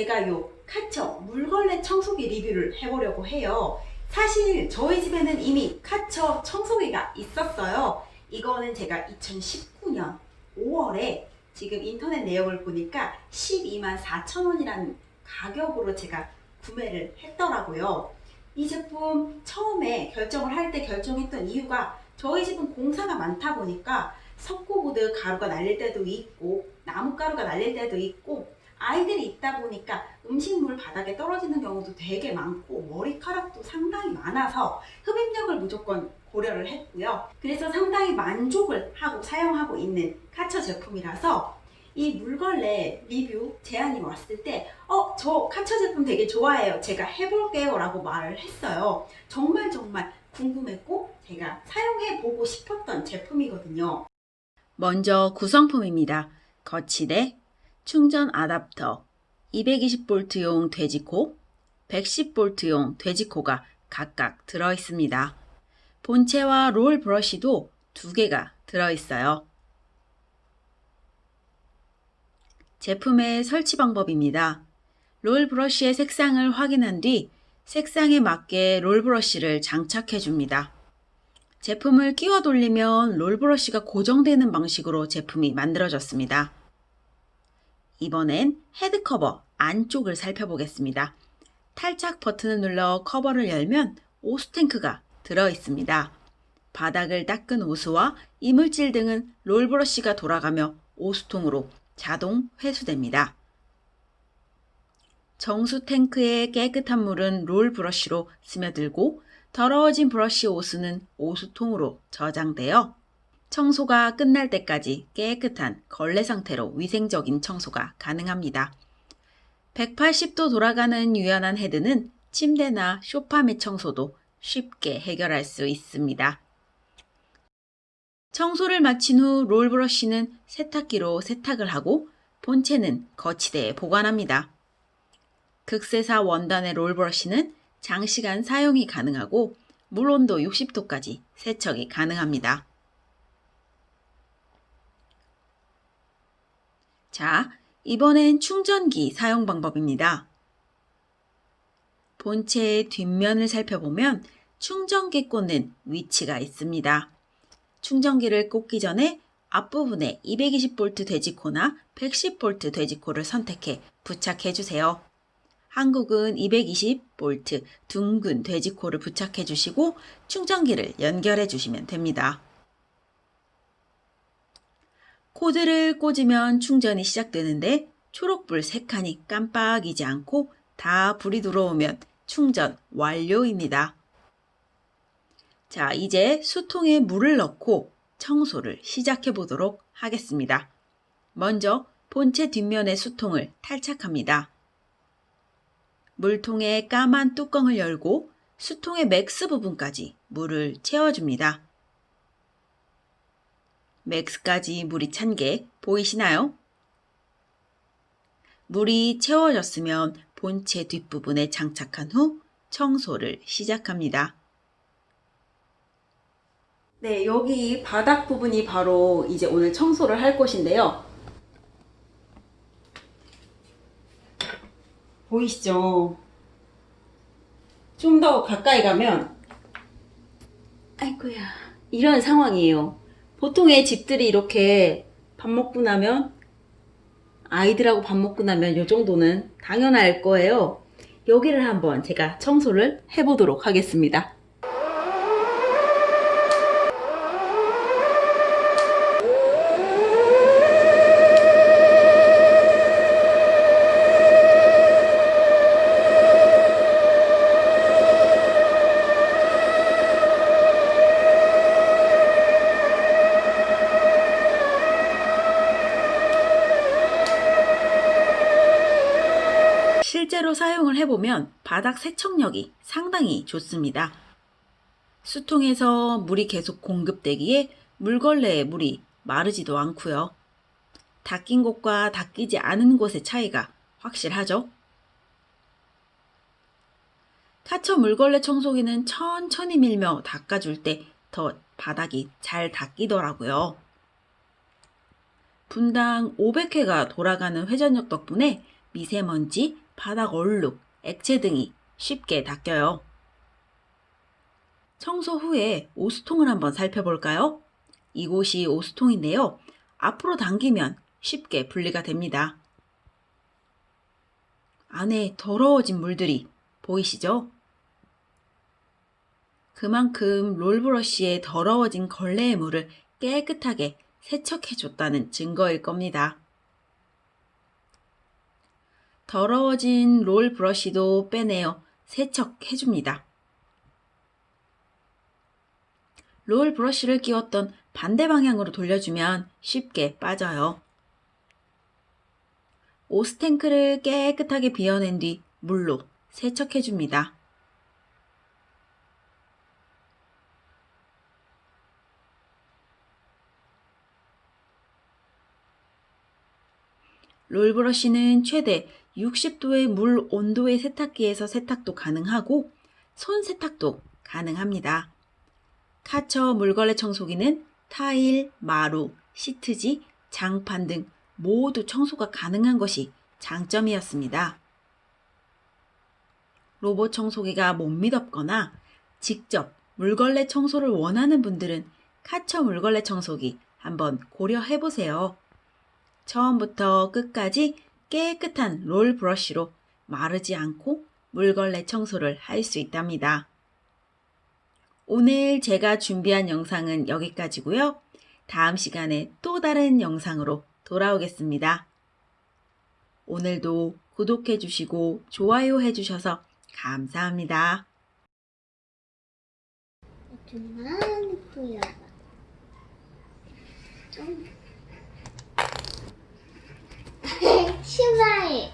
제가 요 카처 물걸레 청소기 리뷰를 해보려고 해요. 사실 저희 집에는 이미 카처 청소기가 있었어요. 이거는 제가 2019년 5월에 지금 인터넷 내역을 보니까 12만 4천 원이라는 가격으로 제가 구매를 했더라고요. 이 제품 처음에 결정을 할 때 결정했던 이유가 저희 집은 공사가 많다 보니까 석고보드 가루가 날릴 때도 있고 나무가루가 날릴 때도 있고 아이들이 있다 보니까 음식물 바닥에 떨어지는 경우도 되게 많고 머리카락도 상당히 많아서 흡입력을 무조건 고려를 했고요. 그래서 상당히 만족을 하고 사용하고 있는 카처 제품이라서 이 물걸레 리뷰 제안이 왔을 때 어, 저 카처 제품 되게 좋아해요. 제가 해볼게요 라고 말을 했어요. 정말 정말 궁금했고 제가 사용해보고 싶었던 제품이거든요. 먼저 구성품입니다. 거치대, 충전 아답터, 220V용 돼지코, 110V용 돼지코가 각각 들어 있습니다. 본체와 롤 브러쉬도 두 개가 들어 있어요. 제품의 설치 방법입니다. 롤 브러쉬의 색상을 확인한 뒤 색상에 맞게 롤 브러쉬를 장착해 줍니다. 제품을 끼워 돌리면 롤 브러쉬가 고정되는 방식으로 제품이 만들어졌습니다. 이번엔 헤드 커버 안쪽을 살펴보겠습니다. 탈착 버튼을 눌러 커버를 열면 오수탱크가 들어있습니다. 바닥을 닦은 오수와 이물질 등은 롤 브러쉬가 돌아가며 오수통으로 자동 회수됩니다. 정수 탱크의 깨끗한 물은 롤 브러쉬로 스며들고 더러워진 브러쉬 오수는 오수통으로 저장되어 청소가 끝날 때까지 깨끗한 걸레 상태로 위생적인 청소가 가능합니다. 180도 돌아가는 유연한 헤드는 침대나 쇼파 및 청소도 쉽게 해결할 수 있습니다. 청소를 마친 후 롤브러쉬는 세탁기로 세탁을 하고 본체는 거치대에 보관합니다. 극세사 원단의 롤브러쉬는 장시간 사용이 가능하고 물온도 60도까지 세척이 가능합니다. 자, 이번엔 충전기 사용 방법입니다. 본체의 뒷면을 살펴보면 충전기 꽂는 위치가 있습니다. 충전기를 꽂기 전에 앞부분에 220V 돼지코나 110V 돼지코를 선택해 부착해 주세요. 한국은 220V 둥근 돼지코를 부착해 주시고 충전기를 연결해 주시면 됩니다. 코드를 꽂으면 충전이 시작되는데 초록불 3칸이 깜빡이지 않고 다 불이 들어오면 충전 완료입니다. 자, 이제 수통에 물을 넣고 청소를 시작해 보도록 하겠습니다. 먼저 본체 뒷면의 수통을 탈착합니다. 물통의 까만 뚜껑을 열고 수통의 MAX 부분까지 물을 채워줍니다. MAX까지 물이 찬 게 보이시나요? 물이 채워졌으면 본체 뒷부분에 장착한 후 청소를 시작합니다. 네, 여기 바닥 부분이 바로 이제 오늘 청소를 할 곳인데요. 보이시죠? 좀 더 가까이 가면 아이고야 이런 상황이에요. 보통의 집들이 이렇게 밥 먹고 나면 아이들하고 밥 먹고 나면 이 정도는 당연할 거예요. 여기를 한번 제가 청소를 해보도록 하겠습니다. 실제로 사용을 해보면 바닥 세척력이 상당히 좋습니다. 수통에서 물이 계속 공급되기에 물걸레에 물이 마르지도 않고요. 닦인 곳과 닦이지 않은 곳의 차이가 확실하죠? 카처 물걸레 청소기는 천천히 밀며 닦아줄 때 더 바닥이 잘 닦이더라고요. 분당 500회가 돌아가는 회전력 덕분에 미세먼지, 바닥 얼룩, 액체 등이 쉽게 닦여요. 청소 후에 오수통을 한번 살펴볼까요? 이곳이 오수통인데요. 앞으로 당기면 쉽게 분리가 됩니다. 안에 더러워진 물들이 보이시죠? 그만큼 롤브러쉬에 더러워진 걸레의 물을 깨끗하게 세척해줬다는 증거일 겁니다. 더러워진 롤 브러쉬도 빼내어 세척해줍니다. 롤 브러쉬를 끼웠던 반대 방향으로 돌려주면 쉽게 빠져요. 오스탱크를 깨끗하게 비워낸 뒤 물로 세척해줍니다. 롤브러쉬는 최대 60도의 물 온도의 세탁기에서 세탁도 가능하고 손 세탁도 가능합니다. 카처 물걸레 청소기는 타일, 마루, 시트지, 장판 등 모두 청소가 가능한 것이 장점이었습니다. 로봇 청소기가 못 믿었거나 직접 물걸레 청소를 원하는 분들은 카처 물걸레 청소기 한번 고려해 보세요. 처음부터 끝까지 깨끗한 롤 브러쉬로 마르지 않고 물걸레 청소를 할 수 있답니다. 오늘 제가 준비한 영상은 여기까지고요. 다음 시간에 또 다른 영상으로 돌아오겠습니다. 오늘도 구독해 주시고 좋아요 해 주셔서 감사합니다. 좀만 보여봐. 좀. 치마에.